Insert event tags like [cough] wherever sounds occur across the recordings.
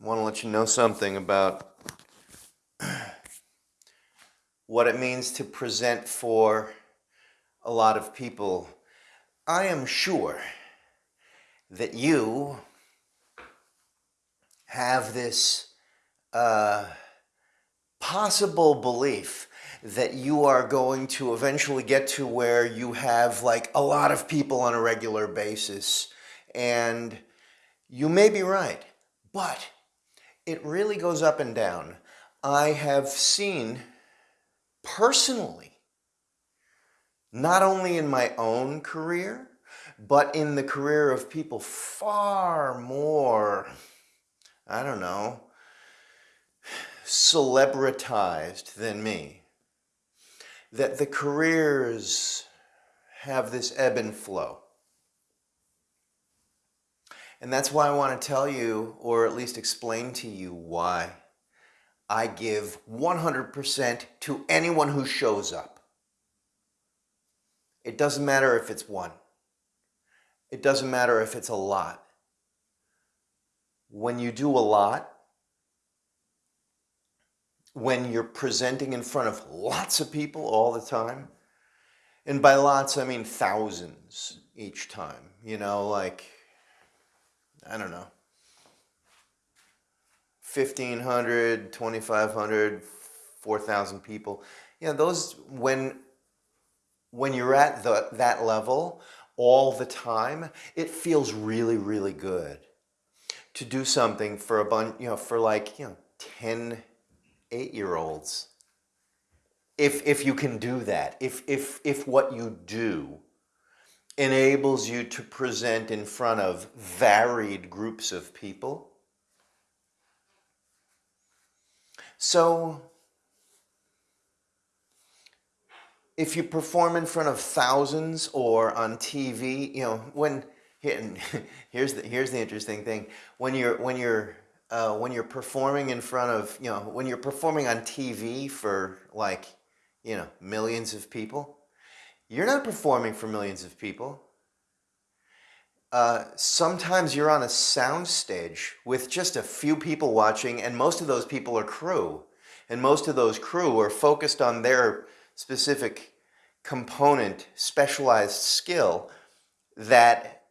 want to let you know something about what it means to present for a lot of people. I am sure that you have this uh, possible belief that you are going to eventually get to where you have like a lot of people on a regular basis and you may be right but it really goes up and down i have seen personally not only in my own career but in the career of people far more i don't know celebritized than me that the careers have this ebb and flow. And that's why I want to tell you, or at least explain to you why I give 100% to anyone who shows up. It doesn't matter if it's one. It doesn't matter if it's a lot. When you do a lot, when you're presenting in front of lots of people all the time, and by lots I mean thousands each time, you know, like, I don't know, 1,500, 2,500, 4,000 people. You know, those, when, when you're at the, that level all the time, it feels really, really good to do something for a bunch, you know, for like, you know, 10, eight-year-olds if if you can do that if if if what you do enables you to present in front of varied groups of people. So if you perform in front of thousands or on TV you know when [laughs] here's the here's the interesting thing. When you're when you're uh, when you're performing in front of, you know, when you're performing on TV for like, you know, millions of people, you're not performing for millions of people. Uh, sometimes you're on a sound stage with just a few people watching and most of those people are crew. And most of those crew are focused on their specific component, specialized skill that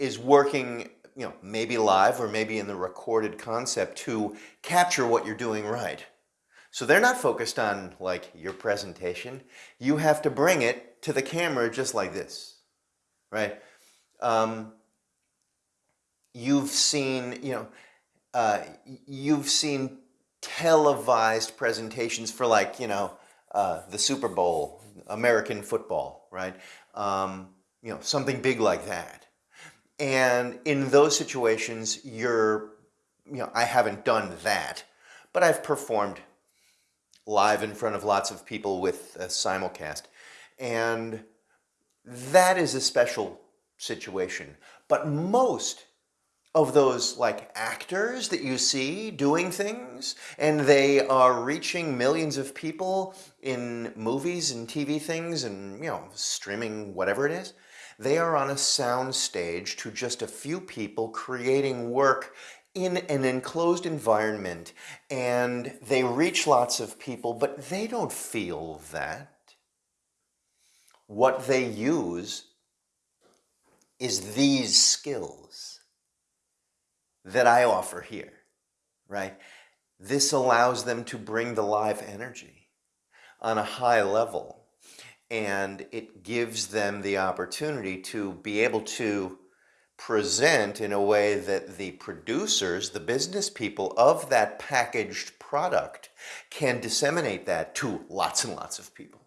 is working you know, maybe live or maybe in the recorded concept to capture what you're doing right. So they're not focused on like your presentation. You have to bring it to the camera just like this, right? Um, you've seen, you know, uh, you've seen televised presentations for like, you know, uh, the Super Bowl, American football, right? Um, you know, something big like that. And in those situations, you're, you know, I haven't done that, but I've performed live in front of lots of people with a simulcast. And that is a special situation. But most of those like actors that you see doing things and they are reaching millions of people in movies and TV things and you know streaming whatever it is they are on a sound stage to just a few people creating work in an enclosed environment and they reach lots of people, but they don't feel that. What they use is these skills that I offer here, right? This allows them to bring the live energy on a high level and it gives them the opportunity to be able to present in a way that the producers, the business people of that packaged product can disseminate that to lots and lots of people.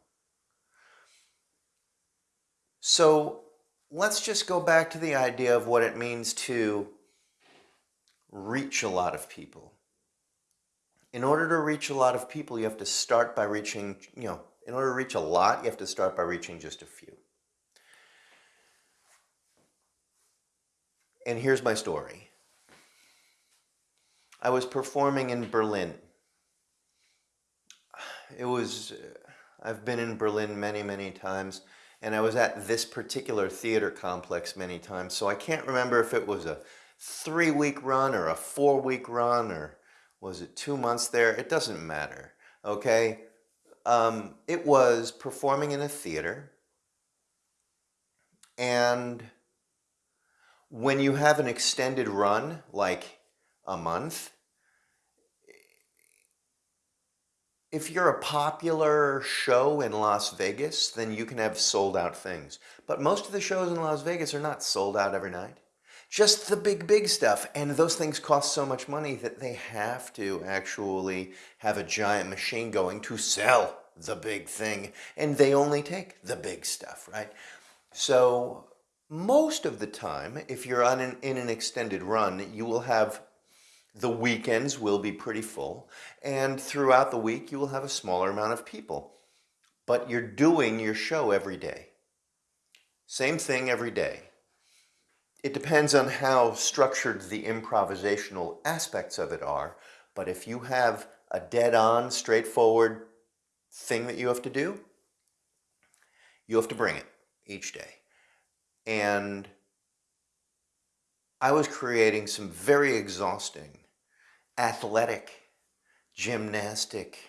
So let's just go back to the idea of what it means to reach a lot of people. In order to reach a lot of people, you have to start by reaching, you know, in order to reach a lot, you have to start by reaching just a few. And here's my story. I was performing in Berlin. It was, I've been in Berlin many, many times, and I was at this particular theater complex many times, so I can't remember if it was a three week run or a four week run or was it two months there? It doesn't matter. Okay. Um, it was performing in a theater. And when you have an extended run, like a month, if you're a popular show in Las Vegas, then you can have sold out things. But most of the shows in Las Vegas are not sold out every night just the big, big stuff. And those things cost so much money that they have to actually have a giant machine going to sell the big thing. And they only take the big stuff, right? So most of the time, if you're on an, in an extended run, you will have the weekends will be pretty full. And throughout the week, you will have a smaller amount of people. But you're doing your show every day. Same thing every day it depends on how structured the improvisational aspects of it are. But if you have a dead-on, straightforward thing that you have to do, you have to bring it each day. And I was creating some very exhausting, athletic, gymnastic,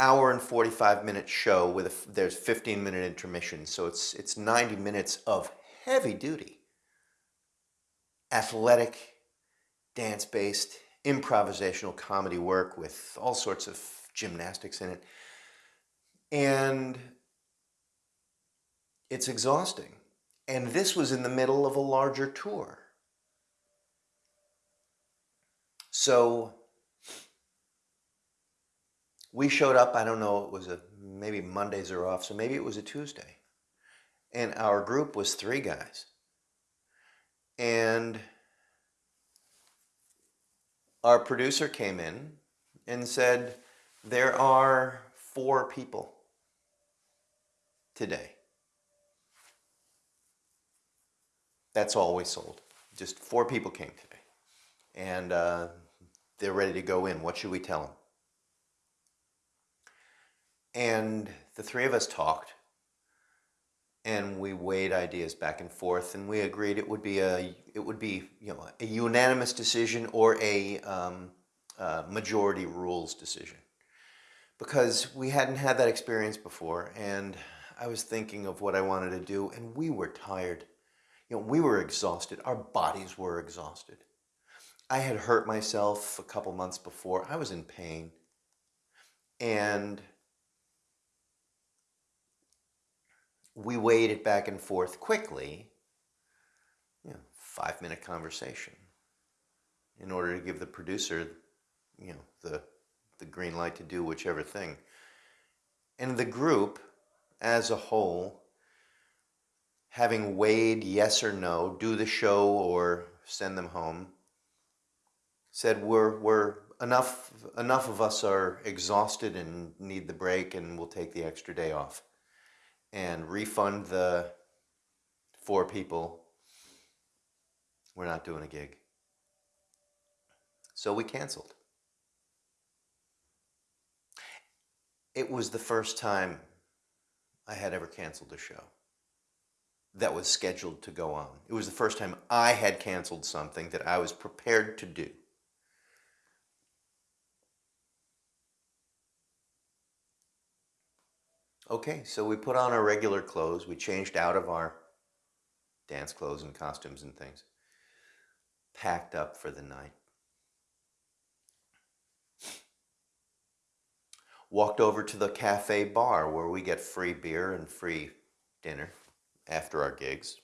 hour and 45 minute show with a, there's 15 minute intermission. So it's, it's 90 minutes of heavy duty, athletic, dance-based, improvisational comedy work with all sorts of gymnastics in it. And it's exhausting. And this was in the middle of a larger tour. So we showed up, I don't know, it was a maybe Mondays are off, so maybe it was a Tuesday. And our group was three guys. And our producer came in and said, there are four people today. That's all we sold. Just four people came today. And uh, they're ready to go in. What should we tell them? And the three of us talked and we weighed ideas back and forth and we agreed it would be a it would be you know a unanimous decision or a um, uh, majority rules decision because we hadn't had that experience before and I was thinking of what I wanted to do and we were tired you know we were exhausted our bodies were exhausted I had hurt myself a couple months before I was in pain and we weighed it back and forth quickly, you know, five minute conversation in order to give the producer, you know, the, the green light to do whichever thing. And the group as a whole, having weighed yes or no, do the show or send them home, said we're, we're enough, enough of us are exhausted and need the break and we'll take the extra day off and refund the four people, we're not doing a gig. So we canceled. It was the first time I had ever canceled a show that was scheduled to go on. It was the first time I had canceled something that I was prepared to do. Okay, so we put on our regular clothes. We changed out of our dance clothes and costumes and things. Packed up for the night. Walked over to the cafe bar where we get free beer and free dinner after our gigs.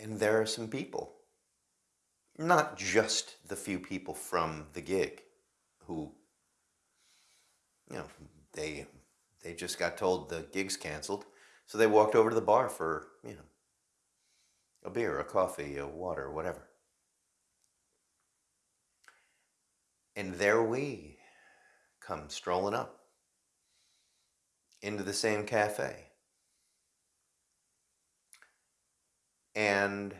And there are some people. Not just the few people from the gig who, you know, they they just got told the gig's canceled, so they walked over to the bar for, you know, a beer, a coffee, a water, whatever. And there we come strolling up into the same cafe. And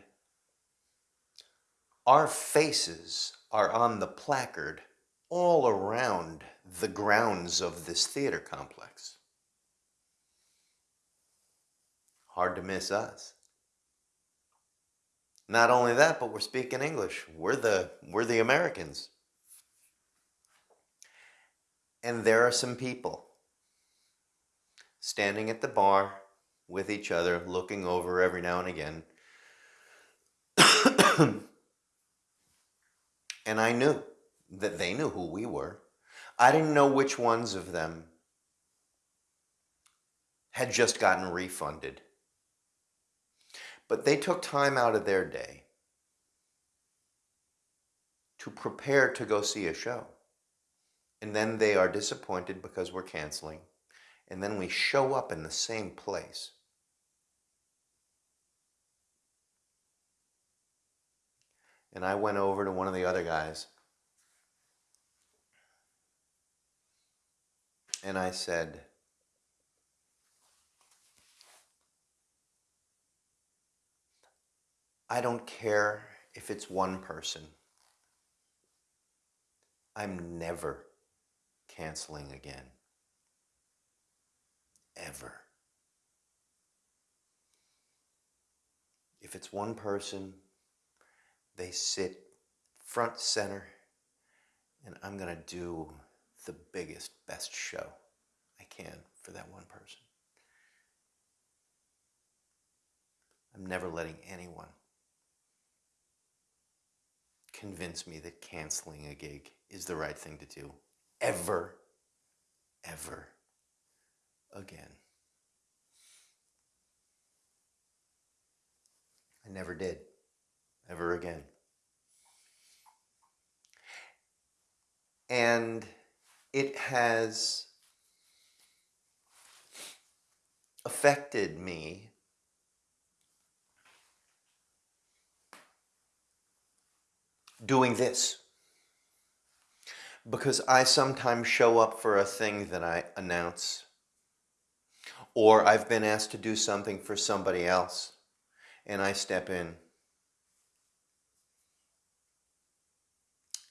our faces are on the placard all around the grounds of this theater complex. hard to miss us. Not only that, but we're speaking English. We're the we're the Americans. And there are some people standing at the bar with each other, looking over every now and again. [coughs] and I knew that they knew who we were. I didn't know which ones of them had just gotten refunded. But they took time out of their day to prepare to go see a show. And then they are disappointed because we're canceling. And then we show up in the same place. And I went over to one of the other guys and I said, I don't care if it's one person. I'm never canceling again. Ever. If it's one person, they sit front center, and I'm going to do the biggest, best show I can for that one person. I'm never letting anyone convince me that canceling a gig is the right thing to do ever, ever again. I never did, ever again. And it has affected me doing this. Because I sometimes show up for a thing that I announce or I've been asked to do something for somebody else and I step in.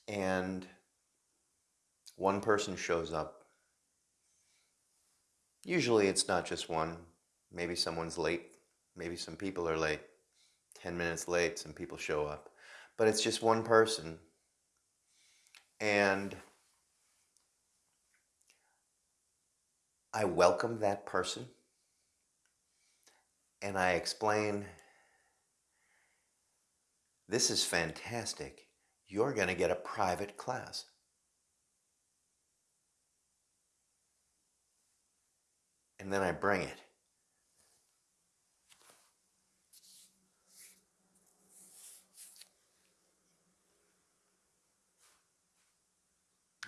And one person shows up. Usually it's not just one. Maybe someone's late. Maybe some people are late. 10 minutes late, some people show up. But it's just one person. And I welcome that person and I explain this is fantastic. You're going to get a private class. And then I bring it.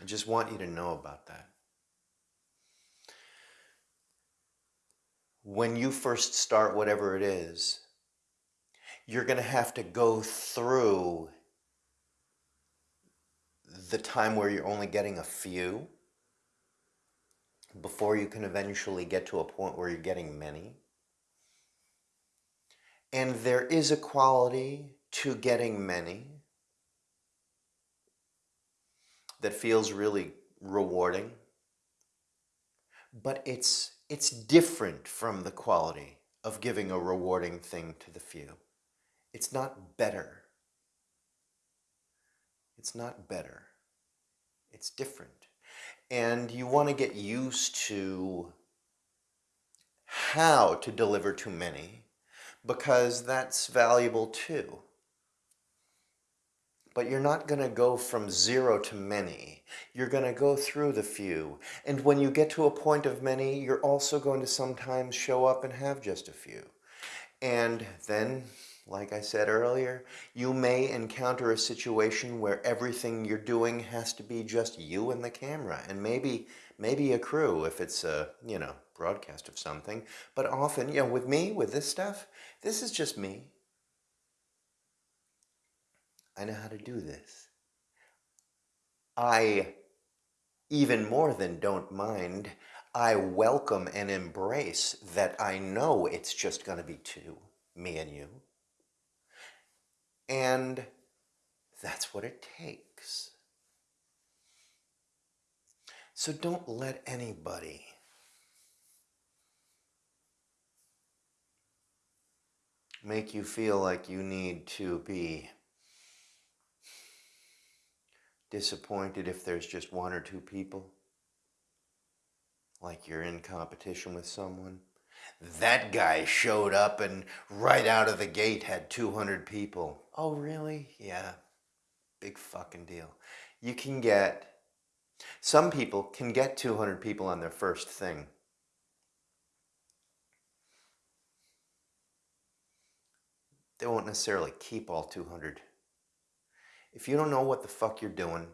I just want you to know about that. When you first start whatever it is, you're going to have to go through the time where you're only getting a few before you can eventually get to a point where you're getting many. And there is a quality to getting many that feels really rewarding, but it's, it's different from the quality of giving a rewarding thing to the few. It's not better. It's not better. It's different and you want to get used to how to deliver to many because that's valuable too. But you're not going to go from zero to many. You're going to go through the few. And when you get to a point of many, you're also going to sometimes show up and have just a few. And then like I said earlier, you may encounter a situation where everything you're doing has to be just you and the camera and maybe maybe a crew if it's a, you know, broadcast of something. But often, you know, with me, with this stuff, this is just me. I know how to do this. I, even more than don't mind, I welcome and embrace that I know it's just going to be two, me and you. And that's what it takes. So don't let anybody make you feel like you need to be disappointed if there's just one or two people? Like you're in competition with someone? That guy showed up and right out of the gate had 200 people. Oh, really? Yeah. Big fucking deal. You can get, some people can get 200 people on their first thing. They won't necessarily keep all 200. If you don't know what the fuck you're doing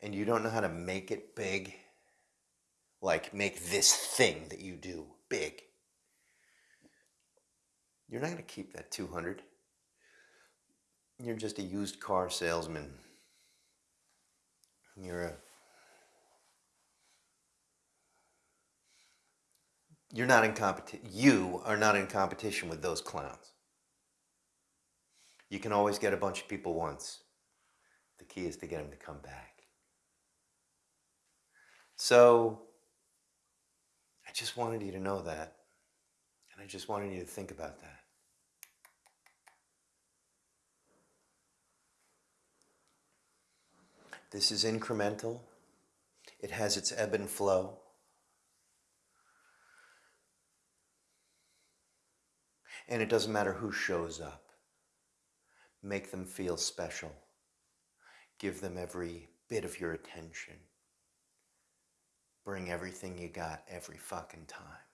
and you don't know how to make it big, like make this thing that you do big, you're not going to keep that 200. You're just a used car salesman. You're a You're not in competition. You are not in competition with those clowns. You can always get a bunch of people once. The key is to get them to come back. So, I just wanted you to know that. And I just wanted you to think about that. This is incremental. It has its ebb and flow. And it doesn't matter who shows up. Make them feel special. Give them every bit of your attention. Bring everything you got every fucking time.